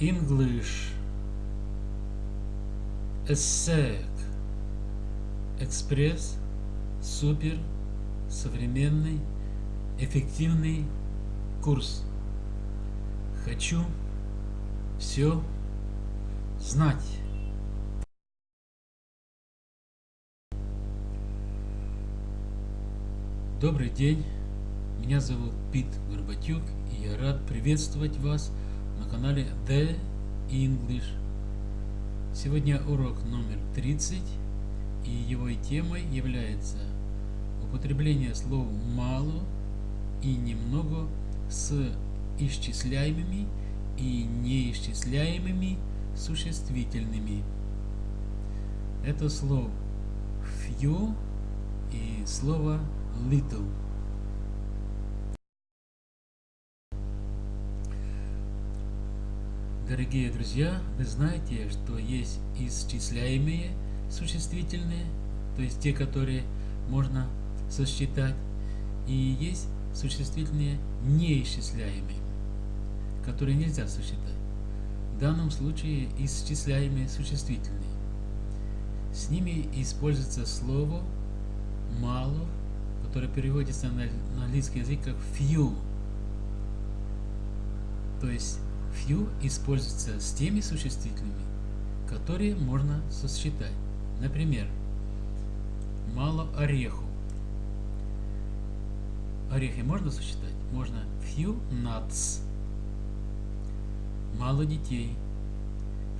English. ESSEC. Экспресс. Супер. Современный. Эффективный курс. Хочу все знать. Добрый день, меня зовут Пит Горбатюк, и я рад приветствовать вас канале The English. Сегодня урок номер 30, и его темой является употребление слов «мало» и «немного» с исчисляемыми и неисчисляемыми существительными. Это слово few и слово little. Дорогие друзья, вы знаете, что есть исчисляемые существительные, то есть те, которые можно сосчитать, и есть существительные неисчисляемые, которые нельзя сосчитать. В данном случае исчисляемые существительные. С ними используется слово «мало», которое переводится на, английский язык как few. То есть few используется с теми существительными, которые можно сосчитать. Например, мало ореху. Орехи можно сосчитать? Можно few nuts. Мало детей.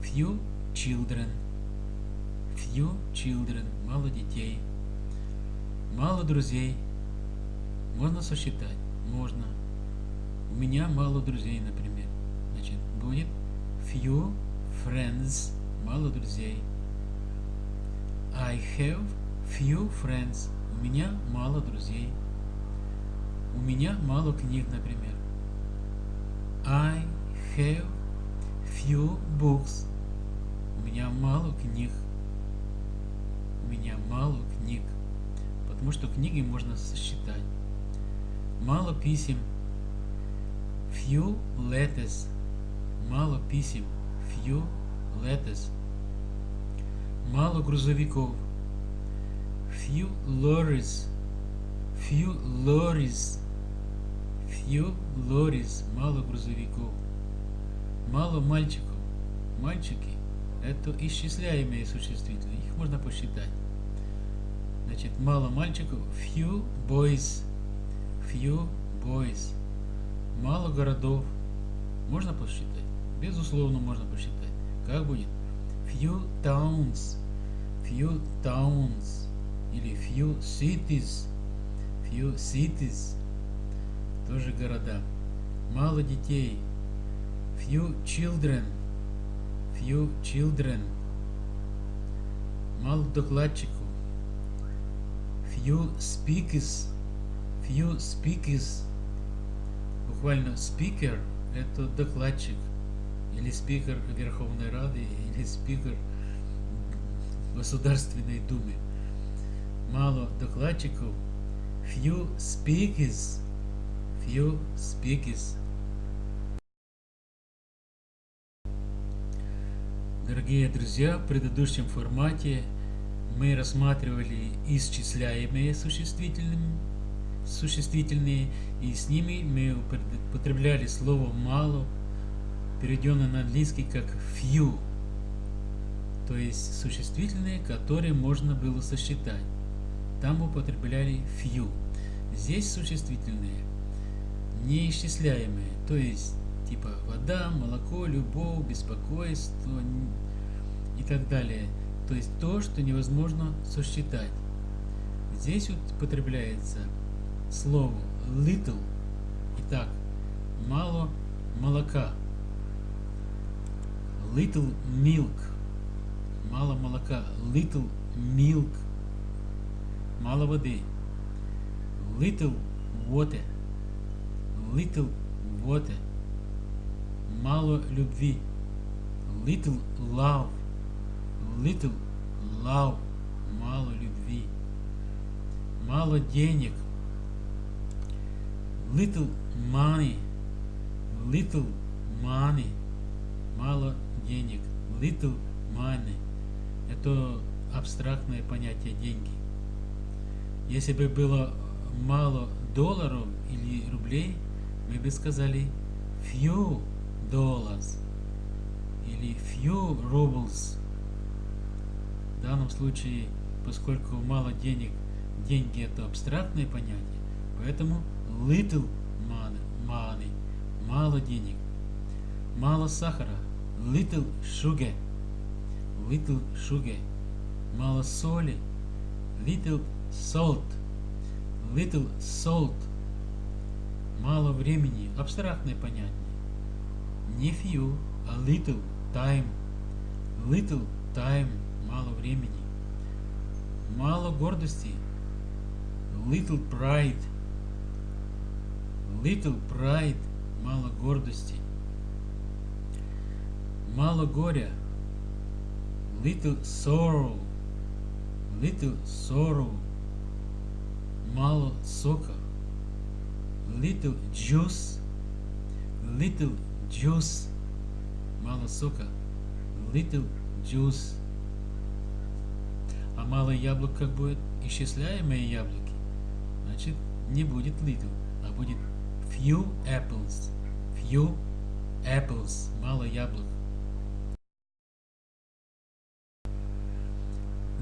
Few children. Few children. Мало детей. Мало друзей. Можно сосчитать? Можно. У меня мало друзей, например. Будет few friends. Мало друзей. I have few friends. У меня мало друзей. У меня мало книг, например. I have few books. У меня мало книг. У меня мало книг потому что книги можно сосчитать. Мало писем. Few letters. Мало писем. Few letters. Мало грузовиков. Few lorries. Few lorries. Few lorries. Мало грузовиков. Мало мальчиков. Мальчики – это исчисляемые существительные. Их можно посчитать. Значит, мало мальчиков. Few boys. Few boys. Мало городов. Можно посчитать? Безусловно, можно посчитать. Как будет? Few towns. Few towns. Или few cities. Few cities. Тоже города. Мало детей. Few children. Few children. Мало докладчиков few speakers, few speakers, буквально speaker – это докладчик, или спикер Верховной Рады, или спикер Государственной Думы. Мало докладчиков, few speakers, few speakers. Дорогие друзья, в предыдущем формате мы рассматривали исчисляемые существительными, существительные, и с ними мы употребляли слово «мало», переведенное на английский как few, то есть существительные, которые можно было сосчитать. Там употребляли few. Здесь существительные неисчисляемые, то есть типа вода, молоко, любовь, беспокойство и так далее – то есть то, что невозможно сосчитать. Здесь употребляется слово little. Итак, мало молока. Little milk. Мало молока. Little milk. Мало воды. Little water. Little water. Мало любви. Little love little love, мало любви, мало денег, little money, little money, мало денег. Little money. Это абстрактное понятие деньги. Если бы было мало долларов или рублей, мы бы сказали few dollars или few rubles. В данном случае, поскольку мало денег, деньги это абстрактное понятие, поэтому little money, money мало денег, мало сахара, little sugar, little sugar, мало соли, little salt, little salt, мало времени, абстрактное понятие, не few, а little time, little time, мало времени, мало гордости, little pride, little pride, мало гордости, мало горя, little sorrow, little sorrow, мало сока, little juice, little juice, мало сока, little juice. А мало яблок как будет? Исчисляемые яблоки. Значит, не будет little, а будет few apples. Few apples. Мало яблок.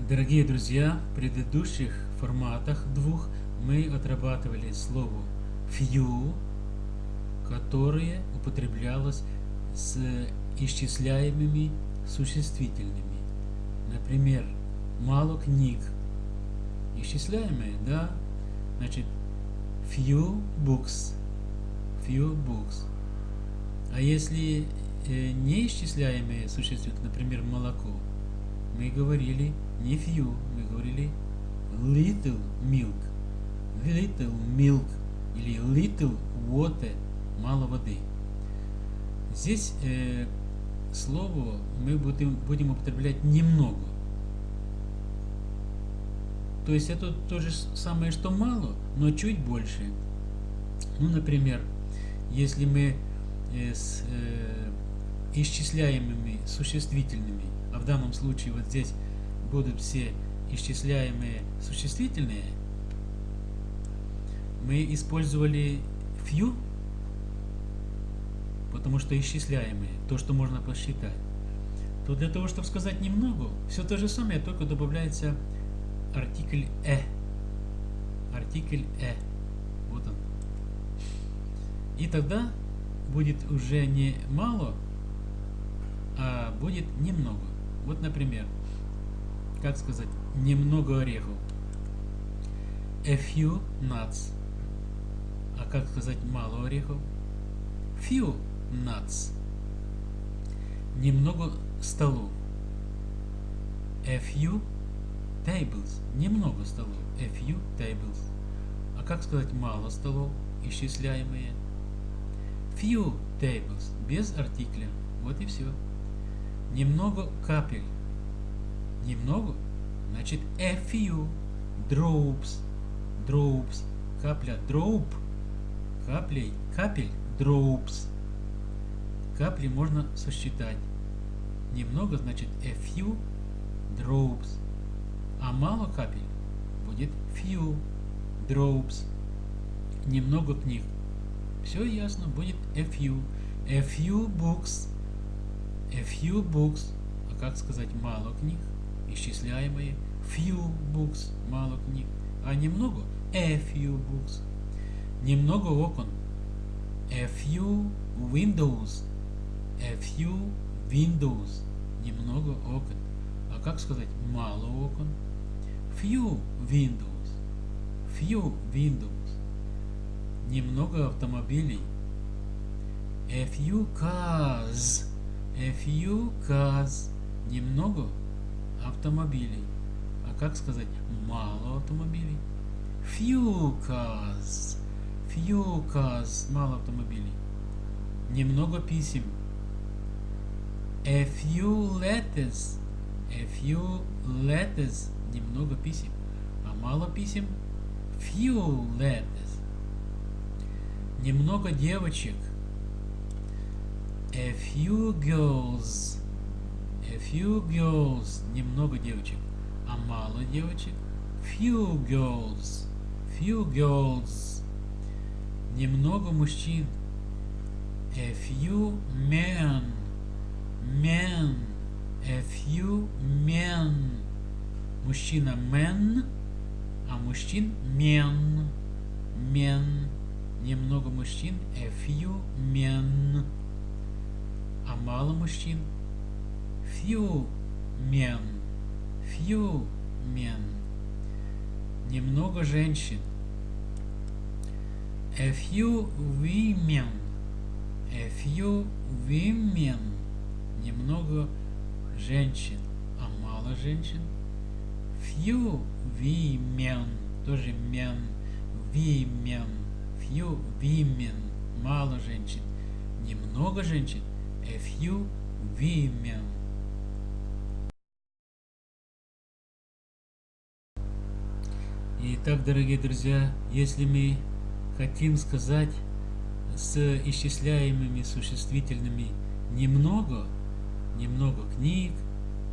Дорогие друзья, в предыдущих форматах двух мы отрабатывали слово few, которое употреблялось с исчисляемыми существительными. Например, мало книг. Исчисляемые, да? Значит, few books. Few books. А если э, неисчисляемые существительные, например, молоко, мы говорили не few, мы говорили little milk. Little milk или little water, мало воды. Здесь э, слово мы будем, будем употреблять немного. То есть это то же самое, что мало, но чуть больше. Ну, например, если мы э, с э, исчисляемыми существительными, данном случае вот здесь будут все исчисляемые существительные, мы использовали few, потому что исчисляемые, то, что можно посчитать, то для того, чтобы сказать немного, все то же самое, только добавляется артикль «э». Артикль «э». Вот он. И тогда будет уже не мало, а будет немного. Вот, например, как сказать, немного орехов. A few nuts. А как сказать мало орехов? Few nuts. Немного столов. A few tables. Немного столов. A few tables. А как сказать мало столов, исчисляемые? Few tables. Без артикля. Вот и все. Немного капель. Немного? Значит, a few drops. Drops. Капля. Drop. Каплей. Капель. Drops. Капли можно сосчитать. Немного значит a few drops. А мало капель будет few drops. Немного книг. Все ясно, будет a few. A few books. A few books. А как сказать мало книг? Исчисляемые. Few books. Мало книг. А немного? A few books. Немного окон. A few windows. A few windows. Немного окон. А как сказать мало окон? Few windows. Few windows. Немного автомобилей. A few cars. A few cars. Немного автомобилей. А как сказать мало автомобилей? Few cars. Few cars. Мало автомобилей. Немного писем. A few letters. A few letters. Немного писем. А мало писем. Few letters. Немного девочек. A few girls. A few girls. Немного девочек. А мало девочек. Few girls. Few girls. Немного мужчин. A few men. Men. A few men. Мужчина men, а мужчин men. Men. Немного мужчин. A few men. Мало мужчин. Few men. Few men. Немного женщин. A few women. A few women. Немного женщин. А мало женщин. Few women. Тоже men. Women. Few women. Мало женщин. Немного женщин. A few women. Итак, дорогие друзья, если мы хотим сказать с исчисляемыми существительными немного, немного книг,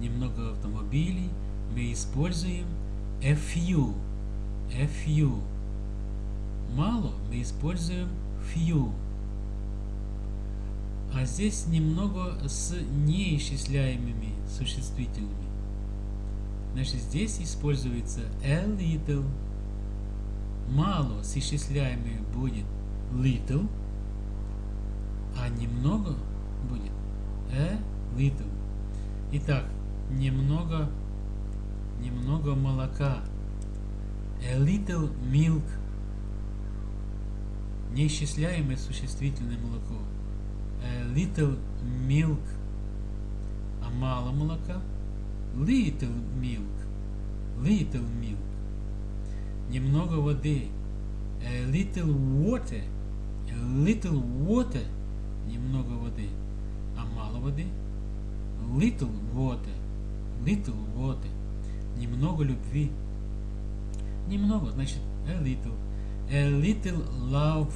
немного автомобилей, мы используем a few. A few. Мало мы используем few. А здесь немного с неисчисляемыми существительными. Значит, здесь используется a little. Мало с исчисляемыми будет little, а немного будет a little. Итак, немного, немного молока. A little milk. Неисчисляемое существительное молоко. Little milk. А мало молока. Little milk. Little milk. Немного воды. A little water. A little water. Немного воды. А мало воды. Little water. Little water. Немного любви. Немного, значит, a little. A little love.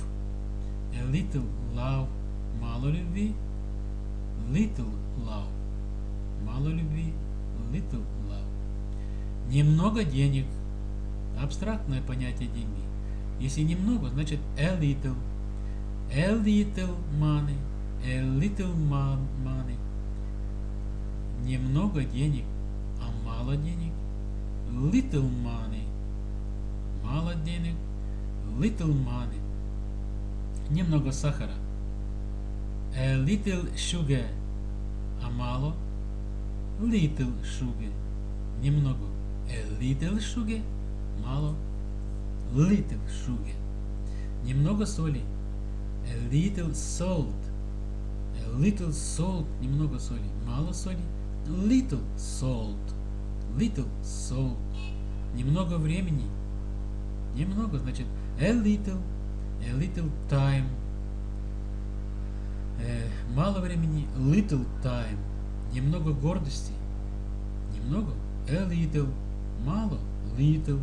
A little love. Мало любви. Little love. Мало любви. Little love. Немного денег. Абстрактное понятие деньги. Если немного, значит a little. A little money. A little money. Немного денег, а мало денег. Little money. Мало денег. Little money. Немного сахара. A little sugar. А мало. Little sugar. Немного. A little sugar. Мало. Little sugar. Немного соли. A little salt. A little salt. Немного соли. Мало соли. Little salt. Little salt. Немного времени. Немного, значит, a little. A little time. Э, мало времени. Little time. Немного гордости. Немного. A little. Мало. Little.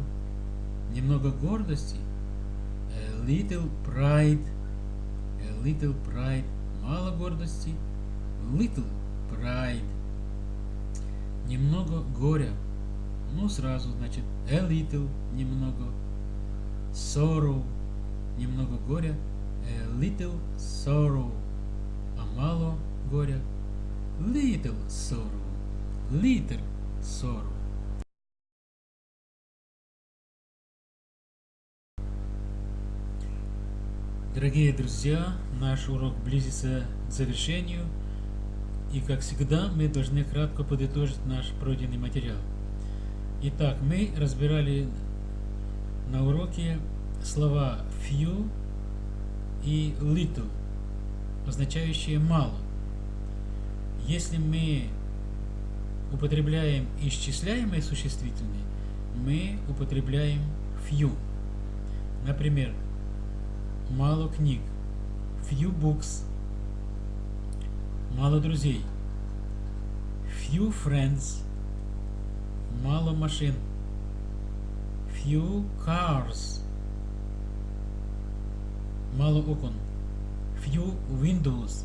Немного гордости. A little pride. A little pride. Мало гордости. Little pride. Немного горя. Ну, сразу, значит, a little, немного. Sorrow, немного горя. A little sorrow. Мало горя. Little sorrow. Little sorrow. Дорогие друзья, наш урок близится к завершению. И как всегда, мы должны кратко подытожить наш пройденный материал. Итак, мы разбирали на уроке слова few и little, означающие мало. Если мы употребляем исчисляемые существительные, мы употребляем few. Например, мало книг, few books, мало друзей, few friends, мало машин, few cars, мало окон, few windows,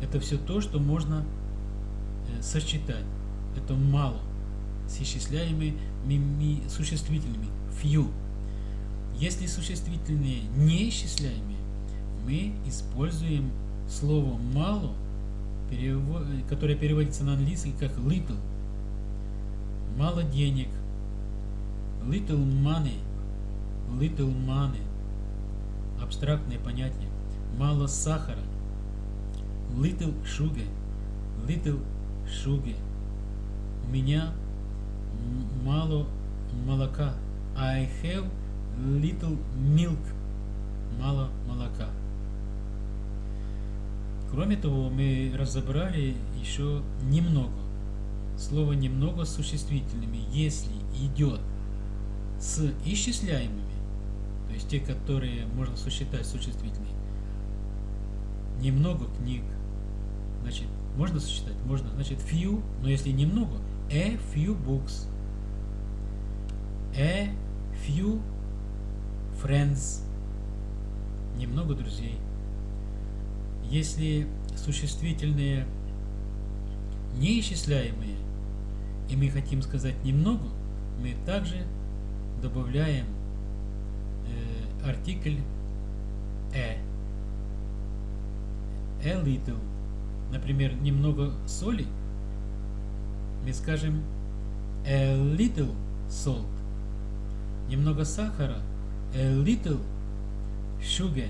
Это все то, что можно э, сосчитать. Это мало с исчисляемыми существительными. Few. Если существительные неисчисляемые, мы используем слово мало, которое переводится на английский как little. Мало денег. Little money. Little money. Абстрактное понятие. Мало сахара. Little sugar. Little sugar. У меня мало молока. I have little milk. Мало молока. Кроме того, мы разобрали еще немного. Слово немного с существительными, если идет с исчисляемыми, то есть те, которые можно сосчитать существительные, немного книг, значит, можно сосчитать? Можно, значит, few, но если немного, a few books, a few friends, немного друзей. Если существительные неисчисляемые, и мы хотим сказать немного, мы также добавляем э, артикль «э». A little. Например, немного соли. Мы скажем a little salt. Немного сахара. A little sugar.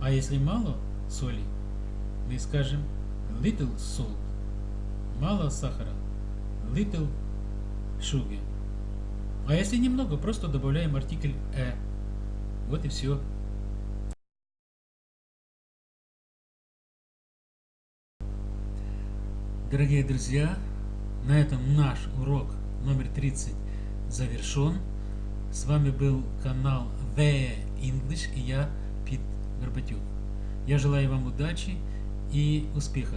А если мало соли, мы скажем little salt. Мало сахара. Little sugar. А если немного, просто добавляем артикль «э». Вот и все. Дорогие друзья, на этом наш урок номер 30 завершен. С вами был канал The English и я, Пит Горбатюк. Я желаю вам удачи и успеха.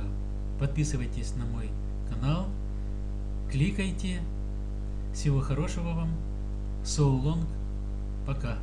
Подписывайтесь на мой канал, кликайте. Всего хорошего вам. So long. Пока.